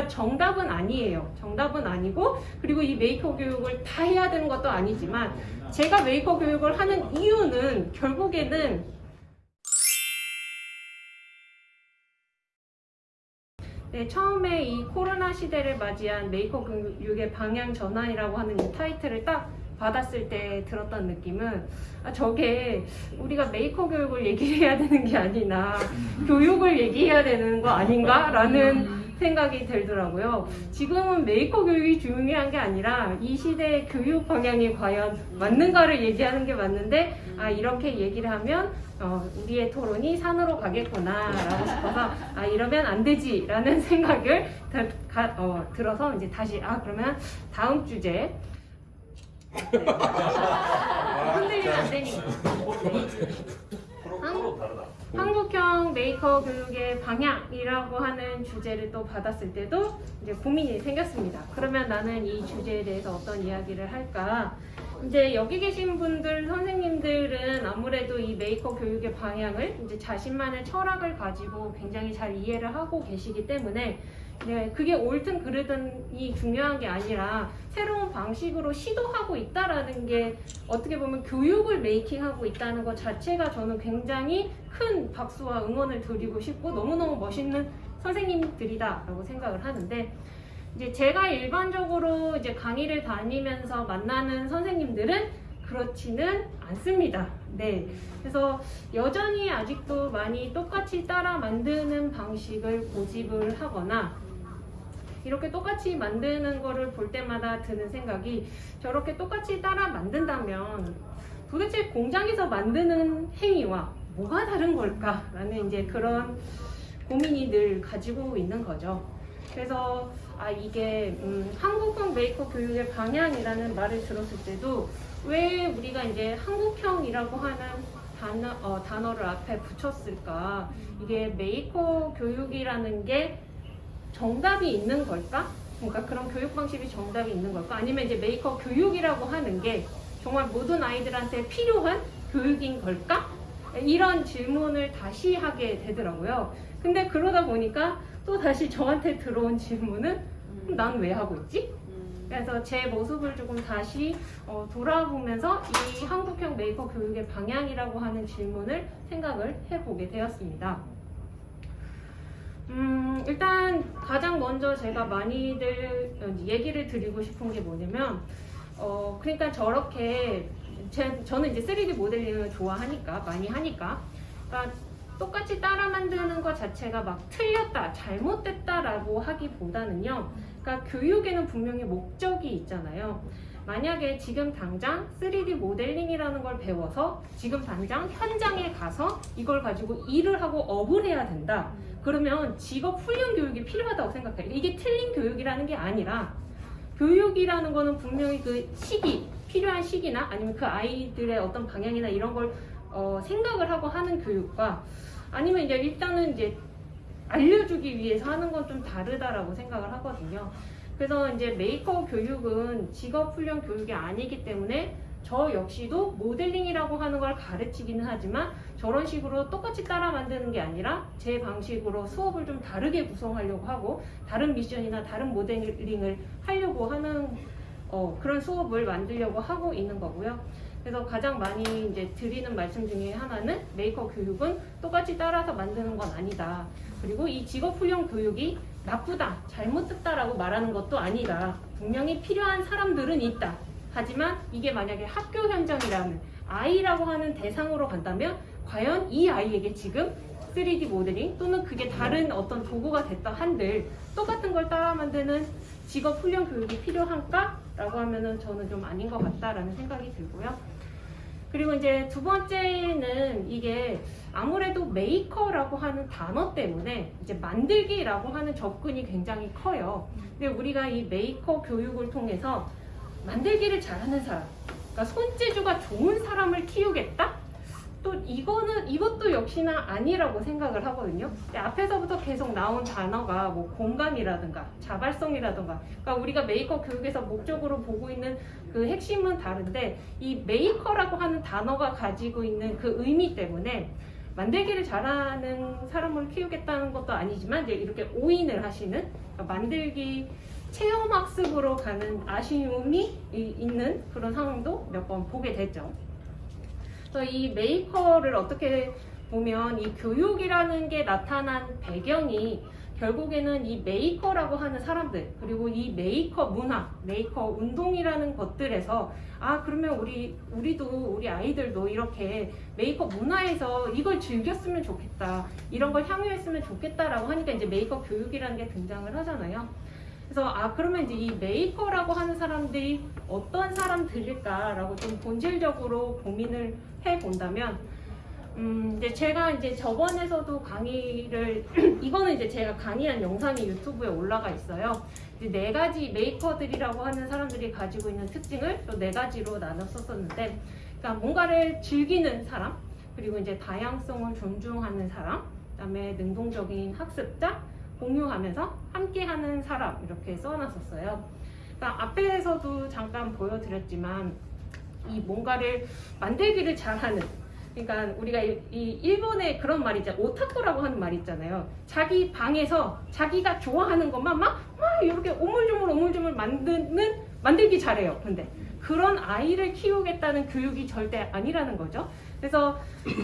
그러니까 정답은 아니에요. 정답은 아니고 그리고 이 메이커 교육을 다 해야 되는 것도 아니지만 제가 메이커 교육을 하는 이유는 결국에는 네, 처음에 이 코로나 시대를 맞이한 메이커 교육의 방향 전환이라고 하는 이 타이틀을 딱 받았을 때 들었던 느낌은 아, 저게 우리가 메이커 교육을 얘기해야 되는 게 아니라 교육을 얘기해야 되는 거 아닌가? 라는 생각이 들더라고요. 지금은 메이커 교육이 중요한 게 아니라 이 시대의 교육 방향이 과연 맞는가를 얘기하는 게 맞는데 아 이렇게 얘기를 하면 어, 우리의 토론이 산으로 가겠구나 라고 싶어서 아 이러면 안 되지 라는 생각을 다- 가- 어, 들어서 이제 다시 아 그러면 다음 주제 네. 흔들리면 안 되니까. 한국형 메이커 교육의 방향 이라고 하는 주제를 또 받았을 때도 이제 고민이 생겼습니다. 그러면 나는 이 주제에 대해서 어떤 이야기를 할까? 이제 여기 계신 분들, 선생님들은 아무래도 이 메이커 교육의 방향을 이제 자신만의 철학을 가지고 굉장히 잘 이해를 하고 계시기 때문에 네, 그게 옳든 그르든이 중요한 게 아니라 새로운 방식으로 시도하고 있다라는 게 어떻게 보면 교육을 메이킹하고 있다는 것 자체가 저는 굉장히 큰 박수와 응원을 드리고 싶고 너무너무 멋있는 선생님들이다라고 생각을 하는데 이제 제가 일반적으로 이제 강의를 다니면서 만나는 선생님들은 그렇지는 않습니다. 네. 그래서 여전히 아직도 많이 똑같이 따라 만드는 방식을 고집을 하거나 이렇게 똑같이 만드는 거를 볼 때마다 드는 생각이 저렇게 똑같이 따라 만든다면 도대체 공장에서 만드는 행위와 뭐가 다른 걸까 라는 이제 그런 고민이 늘 가지고 있는 거죠. 그래서 아 이게 음, 한국형 메이커 교육의 방향이라는 말을 들었을 때도 왜 우리가 이제 한국형이라고 하는 단어, 어, 단어를 앞에 붙였을까? 이게 메이커 교육이라는 게 정답이 있는 걸까? 그러니까 그런 교육 방식이 정답이 있는 걸까? 아니면 이제 메이커 교육이라고 하는 게 정말 모든 아이들한테 필요한 교육인 걸까? 이런 질문을 다시 하게 되더라고요. 근데 그러다 보니까 또 다시 저한테 들어온 질문은 난 왜 하고 있지? 그래서 제 모습을 조금 다시 어, 돌아보면서 이 한국형 메이커 교육의 방향이라고 하는 질문을 생각을 해보게 되었습니다. 음, 일단 가장 먼저 제가 많이들 얘기를 드리고 싶은 게 뭐냐면, 어, 그러니까 저렇게, 제, 저는 이제 3D 모델링을 좋아하니까, 많이 하니까, 그러니까 똑같이 따라 만드는 것 자체가 막 틀렸다, 잘못됐다 라고 하기보다는요, 그러니까 교육에는 분명히 목적이 있잖아요. 만약에 지금 당장 3D 모델링이라는 걸 배워서 지금 당장 현장에 가서 이걸 가지고 일을 하고 업을 해야 된다. 그러면 직업 훈련 교육이 필요하다고 생각해요. 이게 틀린 교육이라는 게 아니라 교육이라는 거는 분명히 그 시기, 필요한 시기나 아니면 그 아이들의 어떤 방향이나 이런 걸 어, 생각을 하고 하는 교육과 아니면 이제 일단은 이제 알려주기 위해서 하는 건 좀 다르다라고 생각을 하거든요. 그래서 이제 메이커 교육은 직업 훈련 교육이 아니기 때문에 저 역시도 모델링이라고 하는 걸 가르치기는 하지만 저런 식으로 똑같이 따라 만드는 게 아니라 제 방식으로 수업을 좀 다르게 구성하려고 하고 다른 미션이나 다른 모델링을 하려고 하는 어, 그런 수업을 만들려고 하고 있는 거고요. 그래서 가장 많이 이제 드리는 말씀 중에 하나는 메이커 교육은 똑같이 따라서 만드는 건 아니다. 그리고 이 직업 훈련 교육이 나쁘다, 잘못됐다라고 말하는 것도 아니다. 분명히 필요한 사람들은 있다. 하지만 이게 만약에 학교 현장이라는 아이라고 하는 대상으로 간다면 과연 이 아이에게 지금 3D 모델링 또는 그게 다른 어떤 도구가 됐다 한들 똑같은 걸 따라 만드는 직업 훈련 교육이 필요한가? 라고 하면은 저는 좀 아닌 것 같다라는 생각이 들고요. 그리고 이제 두 번째는 이게 아무래도 메이커라고 하는 단어 때문에 이제 만들기라고 하는 접근이 굉장히 커요. 근데 우리가 이 메이커 교육을 통해서 만들기를 잘하는 사람, 그러니까 손재주가 좋은 사람을 키우겠다? 또 이거는 이것도 역시나 아니라고 생각을 하거든요. 앞에서부터 계속 나온 단어가 뭐 공감이라든가 자발성이라든가, 그러니까 우리가 메이커 교육에서 목적으로 보고 있는 그 핵심은 다른데 이 메이커라고 하는 단어가 가지고 있는 그 의미 때문에 만들기를 잘하는 사람을 키우겠다는 것도 아니지만 이제 이렇게 오인을 하시는 그러니까 만들기 체험 학습으로 가는 아쉬움이 이- 있는 그런 상황도 몇 번 보게 됐죠. 그래서 이 메이커를 어떻게 보면 이 교육이라는 게 나타난 배경이 결국에는 이 메이커라고 하는 사람들 그리고 이 메이커 문화, 메이커 운동이라는 것들에서 아 그러면 우리 우리도 우리 아이들도 이렇게 메이커 문화에서 이걸 즐겼으면 좋겠다 이런 걸 향유했으면 좋겠다라고 하니까 이제 메이커 교육이라는 게 등장을 하잖아요. 그래서 아 그러면 이제 이 메이커라고 하는 사람들이 어떤 사람들일까라고 좀 본질적으로 고민을 해 본다면 음 이제 제가 이제 저번에서도 강의를 이거는 이제 제가 강의한 영상이 유튜브에 올라가 있어요. 이제 네 가지 메이커들이라고 하는 사람들이 가지고 있는 특징을 또 네 가지로 나눴었었는데, 그러니까 뭔가를 즐기는 사람, 그리고 이제 다양성을 존중하는 사람, 그다음에 능동적인 학습자, 공유하면서 함께하는 사람 이렇게 써놨었어요. 그러니까 앞에서도 잠깐 보여드렸지만 이 뭔가를 만들기를 잘하는 그러니까 우리가 이, 이 일본의 그런 말이 있잖아요. 오타쿠라고 하는 말이 있잖아요. 자기 방에서 자기가 좋아하는 것만 막, 막 이렇게 오물조물 오물조물 만드는 만들기 잘해요. 근데 그런 아이를 키우겠다는 교육이 절대 아니라는 거죠. 그래서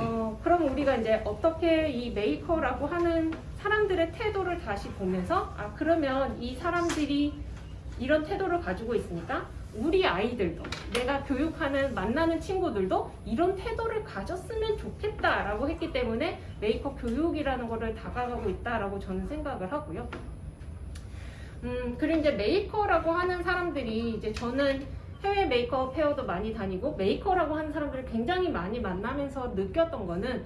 어, 그럼 우리가 이제 어떻게 이 메이커라고 하는 사람들의 태도를 다시 보면서 아 그러면 이 사람들이 이런 태도를 가지고 있으니까 우리 아이들도 내가 교육하는 만나는 친구들도 이런 태도를 가졌으면 좋겠다라고 했기 때문에 메이커 교육이라는 거를 다가가고 있다라고 저는 생각을 하고요. 음 그리고 이제 메이커라고 하는 사람들이 이제 저는 해외 Maker Faire도 많이 다니고 메이커라고 하는 사람들을 굉장히 많이 만나면서 느꼈던 거는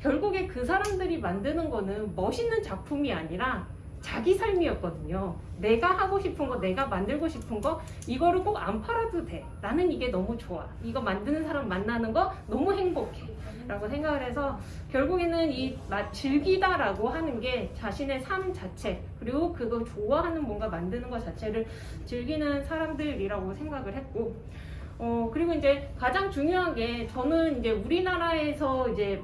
결국에 그 사람들이 만드는 거는 멋있는 작품이 아니라 자기 삶이었거든요. 내가 하고 싶은 거, 내가 만들고 싶은 거, 이거를 꼭 안 팔아도 돼. 나는 이게 너무 좋아. 이거 만드는 사람 만나는 거 너무 행복해. 라고 생각을 해서 결국에는 이 마- 즐기다라고 하는 게 자신의 삶 자체, 그리고 그거 좋아하는 뭔가 만드는 것 자체를 즐기는 사람들이라고 생각을 했고, 어, 그리고 이제 가장 중요한 게 저는 이제 우리나라에서 이제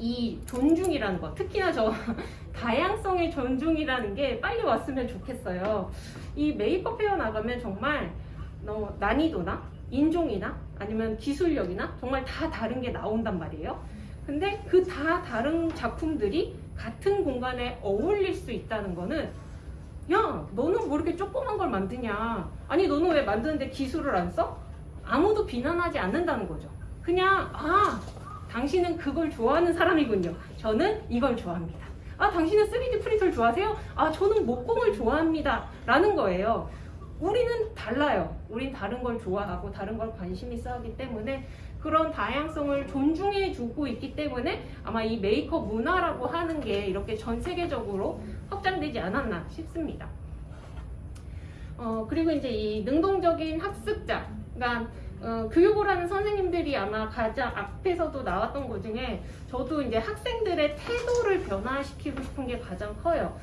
이 존중이라는 거, 특히나 저 다양성의 존중이라는 게 빨리 왔으면 좋겠어요. 이 Maker Faire 나가면 정말 어, 난이도나 인종이나 아니면 기술력이나 정말 다 다른 게 나온단 말이에요. 근데 그 다 다른 작품들이 같은 공간에 어울릴 수 있다는 거는 야, 너는 뭐 이렇게 조그만 걸 만드냐? 아니, 너는 왜 만드는데 기술을 안 써? 아무도 비난하지 않는다는 거죠. 그냥, 아, 당신은 그걸 좋아하는 사람이군요. 저는 이걸 좋아합니다. 아, 당신은 3D 프린터를 좋아하세요? 아, 저는 목공을 좋아합니다. 라는 거예요. 우리는 달라요. 우린 다른 걸 좋아하고 다른 걸 관심 있어 하기 때문에 그런 다양성을 존중해 주고 있기 때문에 아마 이 메이커 문화라고 하는 게 이렇게 전 세계적으로 확장되지 않았나 싶습니다. 어, 그리고 이제 이 능동적인 학습자, 그러니까 어, 교육을 하는 선생님들이 아마 가장 앞에서도 나왔던 것 중에 저도 이제 학생들의 태도를 변화시키고 싶은 게 가장 커요.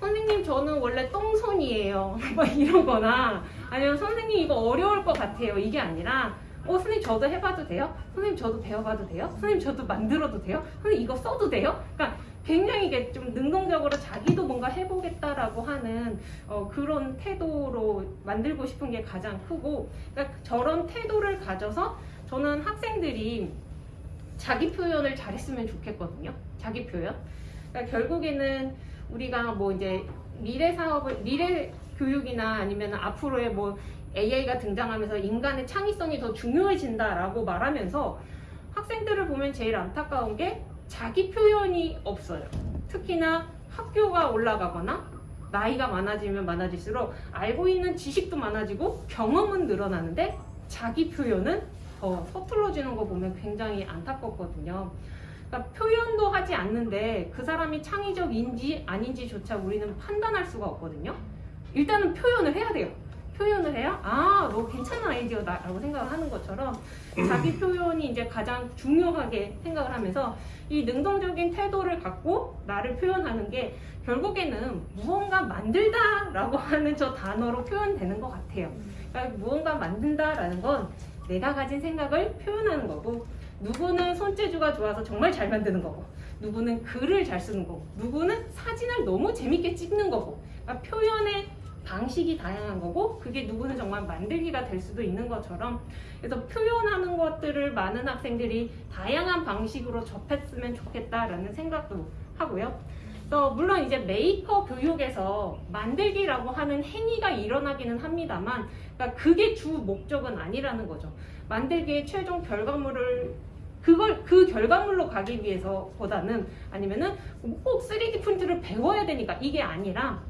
선생님 저는 원래 똥손이에요. 뭐 이런 거나 아니면 선생님 이거 어려울 것 같아요. 이게 아니라 어 선생님 저도 해봐도 돼요? 선생님 저도 배워봐도 돼요? 선생님 저도 만들어도 돼요? 선생님 이거 써도 돼요? 그러니까 굉장히 좀 능동적으로 자기도 뭔가 해보겠다라고 하는 어, 그런 태도로 만들고 싶은 게 가장 크고 그러니까 저런 태도를 가져서 저는 학생들이 자기 표현을 잘했으면 좋겠거든요. 자기 표현. 그러니까 결국에는 우리가 뭐 이제 미래 사업을 미래 교육이나 아니면 앞으로의 뭐 AI가 등장하면서 인간의 창의성이 더 중요해진다라고 말하면서 학생들을 보면 제일 안타까운 게 자기 표현이 없어요. 특히나 학교가 올라가거나 나이가 많아지면 많아질수록 알고 있는 지식도 많아지고 경험은 늘어나는데 자기 표현은 더 서툴러지는 거 보면 굉장히 안타깝거든요. 그러니까 표현도 하지 않는데 그 사람이 창의적인지 아닌지조차 우리는 판단할 수가 없거든요. 일단은 표현을 해야 돼요. 표현을 해야 아, 너 괜찮은 아이디어다 라고 생각을 하는 것처럼 자기 표현이 이제 가장 중요하게 생각을 하면서 이 능동적인 태도를 갖고 나를 표현하는 게 결국에는 무언가 만들다 라고 하는 저 단어로 표현되는 것 같아요. 그러니까 무언가 만든다 라는 건 내가 가진 생각을 표현하는 거고 누구는 손재주가 좋아서 정말 잘 만드는 거고 누구는 글을 잘 쓰는 거고 누구는 사진을 너무 재밌게 찍는 거고 그러니까 표현의 방식이 다양한 거고 그게 누구는 정말 만들기가 될 수도 있는 것처럼 그래서 표현하는 것들을 많은 학생들이 다양한 방식으로 접했으면 좋겠다라는 생각도 하고요. 그래서 물론 이제 메이커 교육에서 만들기라고 하는 행위가 일어나기는 합니다만 그러니까 그게 주 목적은 아니라는 거죠. 만들기의 최종 결과물을 그걸 그 결과물로 가기 위해서보다는 아니면은 꼭 3D 프린트를 배워야 되니까 이게 아니라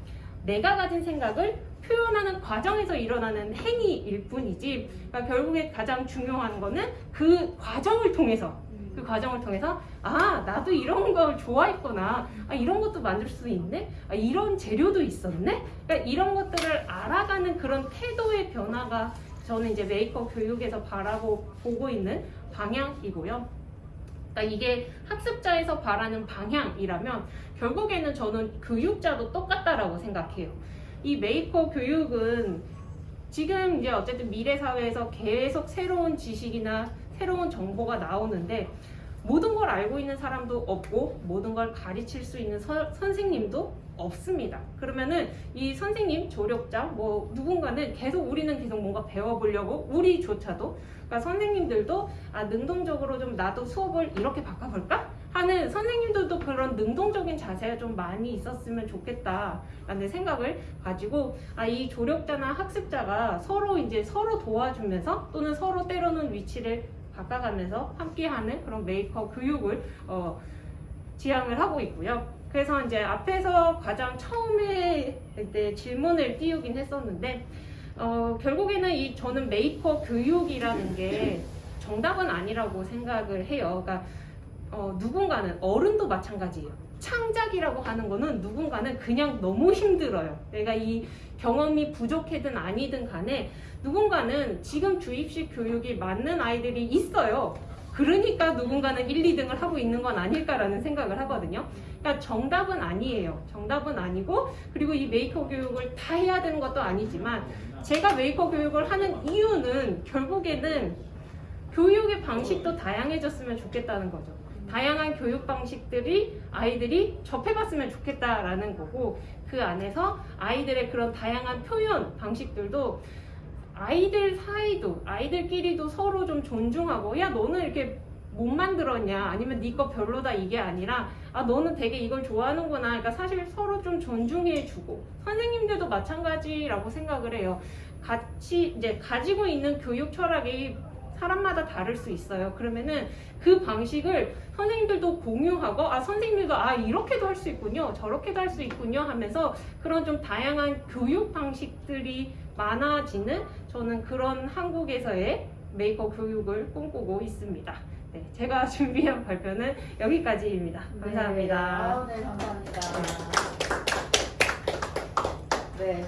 내가 가진 생각을 표현하는 과정에서 일어나는 행위일 뿐이지 그러니까 결국에 가장 중요한 거는 그 과정을 통해서 그 과정을 통해서 아 나도 이런 걸 좋아했구나. 아 이런 것도 만들 수 있네? 아 이런 재료도 있었네? 그러니까 이런 것들을 알아가는 그런 태도의 변화가 저는 이제 메이커 교육에서 바라고 보고 있는 방향이고요. 그러니까 이게 학습자에서 바라는 방향이라면 결국에는 저는 교육자도 똑같다라고 생각해요. 이 메이커 교육은 지금 이제 어쨌든 미래 사회에서 계속 새로운 지식이나 새로운 정보가 나오는데 모든 걸 알고 있는 사람도 없고 모든 걸 가르칠 수 있는 서- 선생님도 없습니다. 그러면은 이 선생님, 조력자, 뭐 누군가는 계속 우리는 계속 뭔가 배워보려고 우리조차도 그러니까 선생님들도 아 능동적으로 좀 나도 수업을 이렇게 바꿔볼까 하는 선생님들도 그런 능동적인 자세가 좀 많이 있었으면 좋겠다라는 생각을 가지고 아 이 조력자나 학습자가 서로 이제 서로 도와주면서 또는 서로 때로는 위치를 바꿔가면서 함께하는 그런 메이커 교육을 어, 지향을 하고 있고요. 그래서 이제 앞에서 가장 처음에 질문을 띄우긴 했었는데 어, 결국에는 이 저는 메이커 교육이라는 게 정답은 아니라고 생각을 해요. 그러니까 어, 누군가는 어른도 마찬가지예요. 창작이라고 하는 거는 누군가는 그냥 너무 힘들어요. 내가 이 경험이 부족했든 아니든 간에 누군가는 지금 주입식 교육이 맞는 아이들이 있어요. 그러니까 누군가는 1, 2등을 하고 있는 건 아닐까라는 생각을 하거든요. 그러니까 정답은 아니에요. 정답은 아니고 그리고 이 메이커 교육을 다 해야 되는 것도 아니지만 제가 메이커 교육을 하는 이유는 결국에는 교육의 방식도 다양해졌으면 좋겠다는 거죠. 다양한 교육 방식들이 아이들이 접해봤으면 좋겠다라는 거고 그 안에서 아이들의 그런 다양한 표현 방식들도 아이들 사이도 아이들끼리도 서로 좀 존중하고 야 너는 이렇게 못 만들었냐? 아니면 네 거 별로다 이게 아니라 아 너는 되게 이걸 좋아하는구나. 그러니까 사실 서로 좀 존중해주고 선생님들도 마찬가지라고 생각을 해요. 같이 이제 가지고 있는 교육 철학이 사람마다 다를 수 있어요. 그러면은 그 방식을 선생님들도 공유하고 아 선생님들도 아 이렇게도 할 수 있군요. 저렇게도 할 수 있군요 하면서 그런 좀 다양한 교육 방식들이 많아지는 저는 그런 한국에서의 메이크업 교육을 꿈꾸고 있습니다. 네, 제가 준비한 발표는 여기까지입니다. 네, 감사합니다. 네, 아, 네 감사합니다. 네. 네.